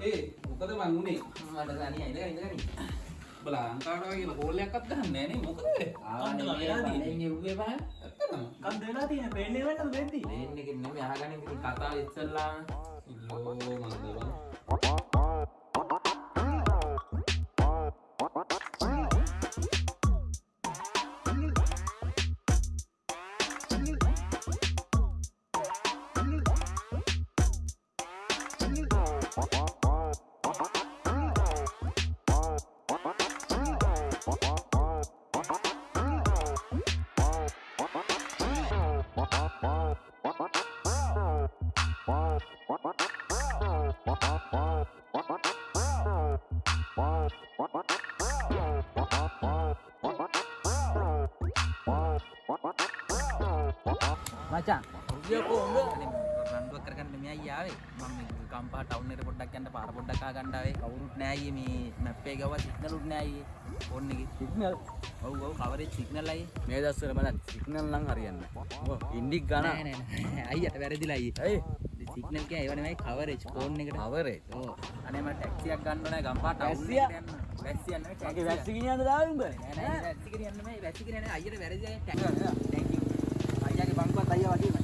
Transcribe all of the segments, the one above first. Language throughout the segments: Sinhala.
ඒ මොකද මං උනේ මට දනි ඉඳගෙන ඉඳගෙන ඔබ ලංකාවට වගේ කියලා කෝල් එකක්වත් ගහන්නේ නැහැ නේ මොකද? ආවනේ මේ බලෙන් එව්වේ බා. ඇත්තටම. කන්ද වෙලා තියෙන පේන්නේ වෙන්න වෙද්දි එකෙන් නෙමෙයි අහගන්න ඉතින් කතාව ඉස්සල්ලාම අයියෝ මන්ද බං මචං ඔය කොහොමද රන්දුවක් කරගන්න මේ අයියා ආවේ. මම මේ කම්පා ටවුන් එකට පොඩ්ඩක් යන්න පාර පොඩ්ඩක් ආ ගන්න ආවේ. කවුරුත් නෑ අයියේ මේ මැප් එකේ ගාව සිග්නලුත් නෑ අයියේ. ෆෝන් එකේ. සිග්නල් ඔව් ඔව් කවරේජ් සිග්නල් අයියේ. මේ දස්වල බලන්න. සිග්නල් නම් හරියන්නේ නැහැ ඉන්ඩික් ගන්න නෑ නෑ අයියට වැරදිලා අයියේ. ඇයි? සිග්නල් කිය ඒව නෙමෙයි කවරේජ් ෆෝන් එකට. අවරේ ඕ අනේ මට ටැක්සියක් ගන්න ඕනේ. ගම්පා ටවුන්? එකට යන්න. වැස්සියක් නෙමෙයි මගේ ටැක්සියක් වැස්ස ගෙනියන්න දාලා උඹ නෑ නෑ වැස්සි ගෙනියන්න නෙමෙයි. වැස්සි ගෙනියන්න අයියට වැරදි අය you අයියාගේ බංකුවත් අයියා වගේමයි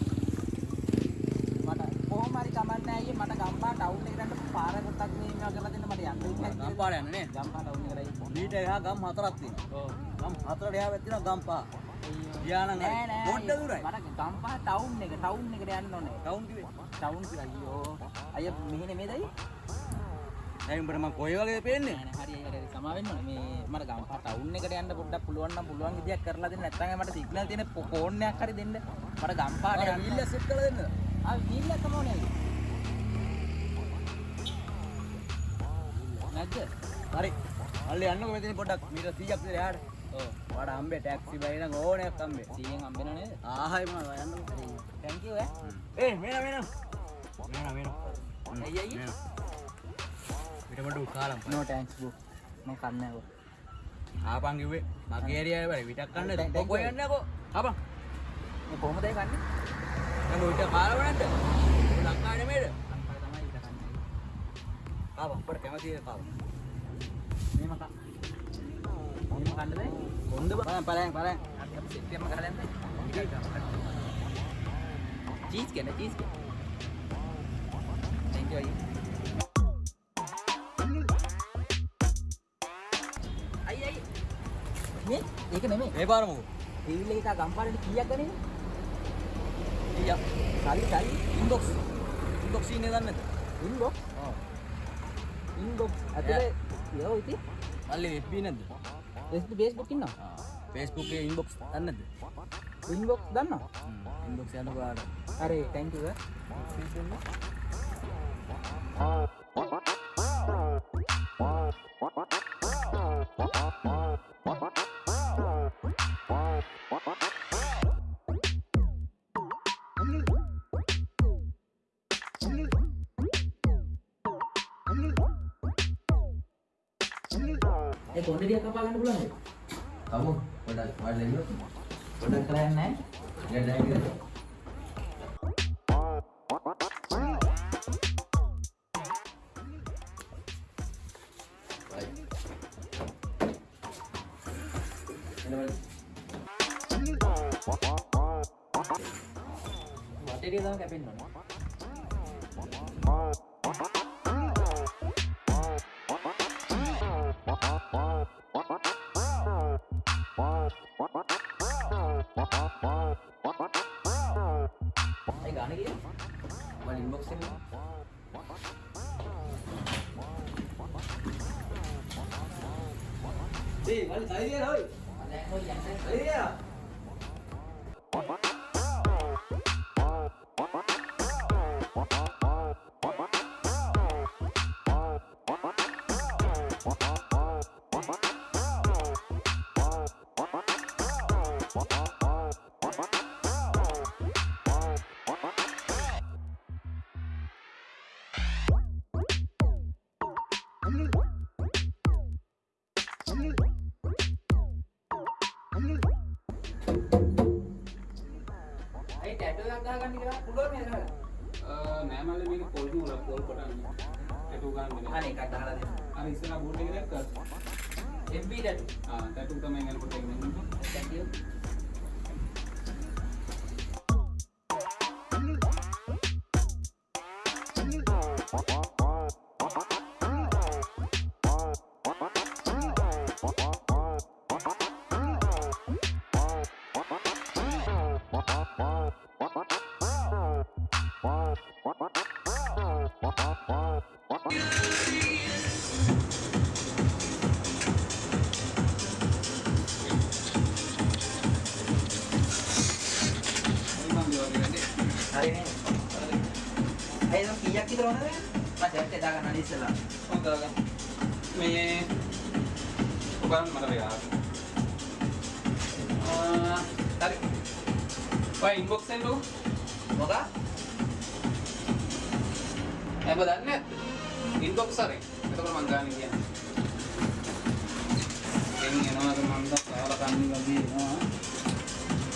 මට කොහොම හරි කමන්නේ අයියේ මට ගම්පා ටවුන් එකට යන්න පාර පොඩ්ඩක් මේ මේවා කරලා දෙන්න මට ගම්පාර යන්න නේ ගම්පා ටවුන් එකට මීට එහා ගම් හතරක් තියෙනවා. ඔව්. ගම් හතරට එහා වැත්තිනවා ගම්පා ගියානම් හරි. නෑ නෑ පොඩ්ඩ දුරයි. මට ගම්පා ටවුන් එක ටවුන් එකට යන්න ඕනේ. ටවුන් කිව්වේ? ටවුන් කියලා අයියෝ. අයියා මෙහෙ නෙමෙයිද දැන් උඹට මම කොයි වගේද පේන්නේ? හරි හරි හරි. සමා වෙන්න ඕනේ. මේ මට ගම්පා ටවුන් එකට යන්න පොඩ්ඩක් පුළුවන් නම් පුළුවන් විදියක් කරලා දෙන්න. නැත්නම් මට සිග්නල් තියෙන ෆෝන් එකක් හරි දෙන්න. මට ගම්පාට මට යන්න. වීල් සෙට් කරලා දෙන්නද? ආ වීල් එක නැද්ද හරි. මල්ලි යන්නකො මෙතන පොඩ්ඩක්. මීටර් 100ක් විතර එහාට ඔව්. ඔයාට හම්බේ ටැක්සි බයි නම් ඕනේ එකක් හම්බේ. 100න් හම්බෙන නේද? ආහයි මම යන්නකො thank you ඈ. ඒ මේන මේන මේන මේන අයිය අයිය පිට මඩු කාලම් no thanks bro. මම කන්නේ නැහැ ආපන් කිව්වේ මගේ ඒරියාවේ බරි විතක් කන්න you. කොහොම යන්නේ කො ආපන්. මේ කොහොමද ඒ කන්නේ? නම් විතක් කාලව නැද්ද ලංකාවේ නෙමෙයිද ඊට ආපන් අපිට කැමති එක කාව මේම කා. මේම කන්නද කොන්ද බලන්න බලන්න බලන්න. අපි සෙට් එකම කරලා යන්න. චීස් කන චීස් කන thank you අයිය. අයිය මේ ඒක නෙමෙයි. මේ පාර මොකෝ ටීවී එක ගම්පාරේ කීයක් ගන්නේ? ඊයා සල්ලි සල්ලි ඉන්බොක්ස් ඉන්බොක්ස් ඉන්නේ දන්නේ නැද්ද? ඉන්බොක්ස් ඇතුලේ යෝ ඉතින් මල්ලි FB නැද්ද? Facebook Facebook ඉන්නවා. Facebook එකේ ඉන්බොක්ස් දන්නේ නැද්ද ඉන්බොක්ස් දන්නවා ඉන්බොක්ස් යන පාර හරි thank you ඒ කොණ්ඩේ ටිකක් කපා ගන්න පුළුවන්ද? kamu pada pada itu පොඩ්ඩක් කරලා යන්න ඈ. ya dah gitu baik ini balik වටේ ටික තමයි කැපෙන්න ඕනේ. ඒ ගාන කිය? balik inbox ini ඒ මල්ලි සයිරිය හොයි දැන් හොයි යන්න. සයිරිය ඒ ටැටු එකක් ගහගන්න කියලා පුළුවන් නේද? නෑ මල්ලි මේක පොල් මුල පොල් කොටන්නේ. ටැටු ගන්න. අනේ එකක් දාලා දෙන්න අර ඉස්සරහ බෝඩ් එකේ දැක්කද? MB ටැටු ආ ටැටු තමයි මම කොටගෙන ඉන්නේ. thank you මම හරි නේ අය නම් කීයක් විතර ඕනද මම සෙට් එක දාගන්න අනිත් ඉස්සලා හොඳයි. මේ ඔබන් මට වෙලා. ආ හරි. ඔය ඉන්බොක්ස් එකෙන් ලෝ මොකක් එබ දන්නේ නැද්ද? ඉන්බොක්ස් හරි. එතකොට මං ගන්න කියන්නේ. එන්නේ යනවාද මන්ද කාලා කන්නේ වගේ එනවා.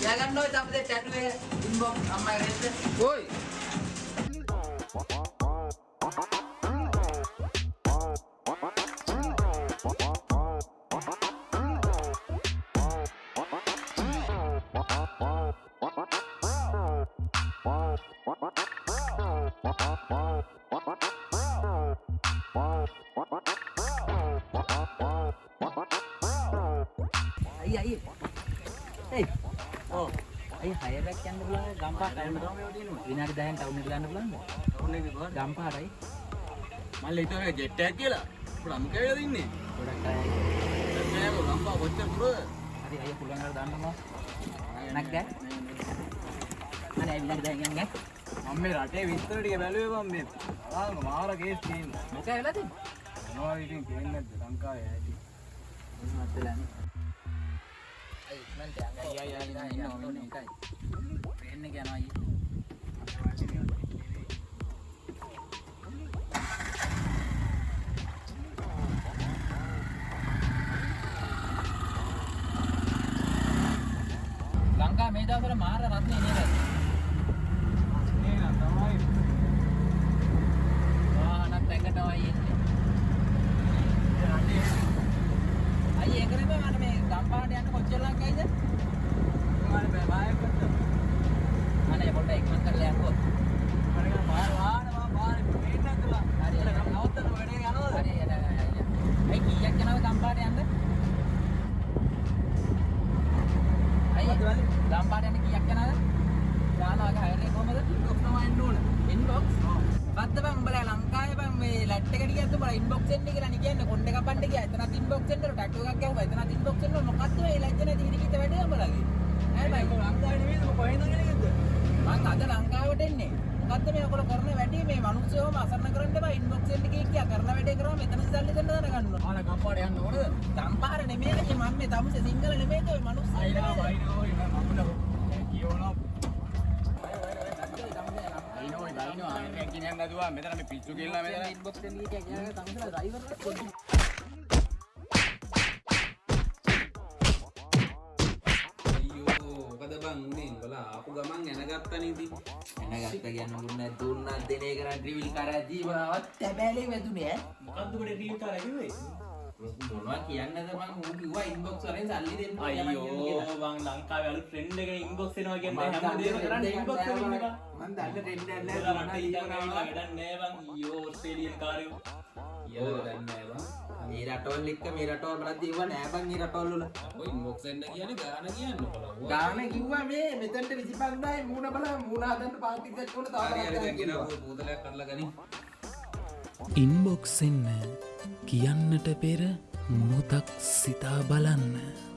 යාගන්න ඔය තමයි ටැටු එක ඉන්බොක්ස් අම්මයි රෙද්ද ඔයි අයි අයි හයරක් යන්න පුළුවන් ගම්පහ ටවුන් එකට විනාඩි 10න් ටවුන් එකට යන්න පුළුවන්ද එකේ කොහොමද? ගම්පහටයි මල්ලි හිතුවා මේක ජෙට් එකක් කියලා. අමු කැවිලා දින්නේ. ගොඩක් අය නෑ ගම්පා කොච්චර දුරද? හරි අය පුළුවන් කරලා දාන්න මම නැක් ගෑ අනේ විනාඩි 10න් යන්න මම මේ රටේ විස්තර ටික බැලුවේ මම මේ. ආ මාර කේස් තියෙනවා. මොකද වෙලා තින්නේ මොනවා ඉතින් කියන්නේ නැද්ද ලංකාවේ ඇති. මොනවද වෙලානේ ඉක්මනට යන්න අයි අයි අයි ඉන්න ඕනේ එකයි ට්‍රේන් එක යනවා අයියේ ලංකා මේ දවස්වල මාර රත්නේ නේද? නේ නම් තමයි. වාහනත් එක්කටමයි එන්නේ. අයියේ ඒක නෙමෙයි මට මේ ගම්පාට යන්න කොච්චර ලංකයිද? මම බෑ බායක් ගත්තා. අනේ පොඩ්ඩක් ඉක්මන් කරලා යන්නකෝ. මම නිකන් මාර වාහන මම පාරේ මේටක් කළා. හරි, හරි. නවත්තන වැඩේ යනවද? හරි යන අයියා. අයි කීයක් යනවද ගම්පාට යන්න? අයියා ගම්පාට යන්න කීයක් යනවද? යාළුවාගේ හයරේ කොහමද? ඉන්බොක්ස් තමයි එන්න ඕන. ඉන්බොක්ස් බද්ද බං උඹලා ලංකාවේ බං මේ ලැට් එකට ගියත් උඹලා ඉන්බොක්ස් එන්න කියලා නේ කියන්නේ කොණ්ඩේ කපන්න ගියා. එතනත් ඉන්බොක්ස් එන්න ටැටු එකක් ගැහුවා. එතනත් ඉන්බොක්ස් එන්න මොකද්ද මේ ලැජ්ජ නැති හිරිකිත වැඩේ උඹලගේ ඈ බං ලංකාවේ නෙමෙයිද? මම කොහෙන්ද ගෙනගෙද්ද? මං අද ලංකාවට එන්නේ. මොකද්ද මේ ඔයගොල්ලෝ කරන වැඩේ? මේ මිනිස්සුවම අසරණ කරන්න බෑ ඉන්බොක්ස් එන්න කිය කියා කරන වැඩේ කරාම මෙතන සල්ලි දෙන්න දැනගන්න ඕන. ආන ගම්පාට යන්න ඕනද? ගම්පාර නෙමෙයි. මම මේ තමුසේ සිංහල නෙමෙයි. ඔය මිනිස්සු අයිනා වයිනෝ ඉන්න ආයෙත් කියන්න නැතුවා මෙතන මේ පිස්සු කියලා මෙතන. ඉන්බොක්ස් එන්න කිය කියා තමුසේ ඩ්‍රයිවර්ට පොඩි මොකද බං උනේ උඹලා ආපු ගමන් එනගත්තනේ ඉතින්. එනගත්ත කියන්න මුන්න දුන්නත් දෙන එක නම් ට්‍රිවිල් කරා ජීවනවත් තැබෑලේ වැදුනේ ඈ මොකද්ද ඔබට ඩීල් කරා කිව්වේ? මොනවා කියන්නද මං ඌ කිව්වා ඉන්බොක්ස් වලින් සල්ලි දෙන්න අයියෝ මං ලංකාවේ අලුත් ට්‍රෙන්ඩ් එක ඉන්බොක්ස් එනවා කියන්නේ හැමදේම කරන්නේ ඉන්බොක්ස් වලින් එක. මං දන්න ට්‍රෙන්ඩ් එකක් ඉතලා නෑ රට ඉඳන් ඇවිල්ලා වැඩක් නෑ බං ඊයෝ ඕස්ට්‍රේලියන් කාරයෝ. ඊයෝ දන්නේ බං. මේ රටවල් එක්ක මේ රටවල් බලද්දී ඉව නෑ බං මේ රටවල් වල ඔය ඉන්බොක්ස් එන්න කියන්නේ ගාන කියන්න බලන්න. ගාන කිව්වා මේ මෙතනට 25000යි මූණ බල මූණ හදන්න පාටි එකක් උන හරි හරි දැන් තාම ගෙන බෝතලයක් කරලා ගනින්. ඉන්බොක්ස් එන්න කියන්නට පෙර මොහොතක් සිතා බලන්න.